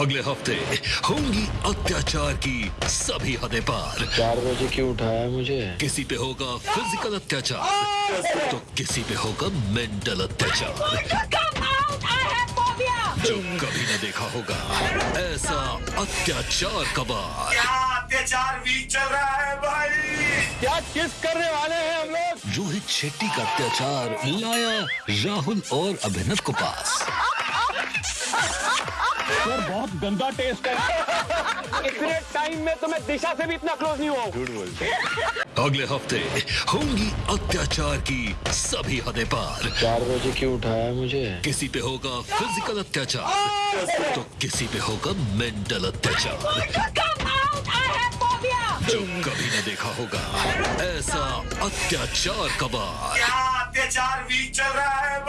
हफ़्ते होंगी अत्याचार की सभी हदें पार। चार बजे क्यों उठाया मुझे? किसी पे होगा फ़िज़िकल अत्याचार तो किसी पे होगा मेंटल अत्याचार! जो कभी न देखा होगा ऐसा अत्याचार कबार क्या अत्याचार भी चल रहा है भाई? क्या किस करने वाले हैं हम लोग? रोहित शेट्टी का अत्याचार लाया राहुल और अभिनव को पास। सर बहुत गंदा टेस्ट है। इतने टाइम में तो मैं दिशा से भी इतना क्लोज नहीं हुआ हूँ। अगले हफ़्ते होंगी अत्याचार की सभी हदें पार। चार बजे क्यों उठाया मुझे? किसी पे होगा फ़िज़िकल अत्याचार तो किसी पे होगा मेंटल अत्याचार! जो कभी न देखा होगा ऐसा अत्याचार कबार क्या अत्याचार भी चल रहा है?